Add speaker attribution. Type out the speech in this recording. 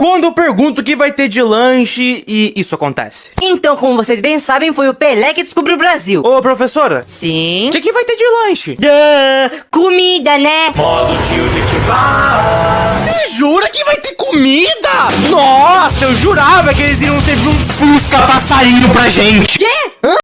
Speaker 1: Quando eu pergunto o que vai ter de lanche e isso acontece.
Speaker 2: Então, como vocês bem sabem, foi o Pelé que descobriu o Brasil.
Speaker 1: Ô, professora,
Speaker 2: Sim.
Speaker 1: o que, que vai ter de lanche?
Speaker 2: Duh, comida, né?
Speaker 1: Modo tio de Você jura que vai ter comida? Nossa, eu jurava que eles iriam servir um Fusca passarinho pra gente.
Speaker 2: Quê? Hã?